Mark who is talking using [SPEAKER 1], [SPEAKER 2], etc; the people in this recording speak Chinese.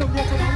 [SPEAKER 1] don't.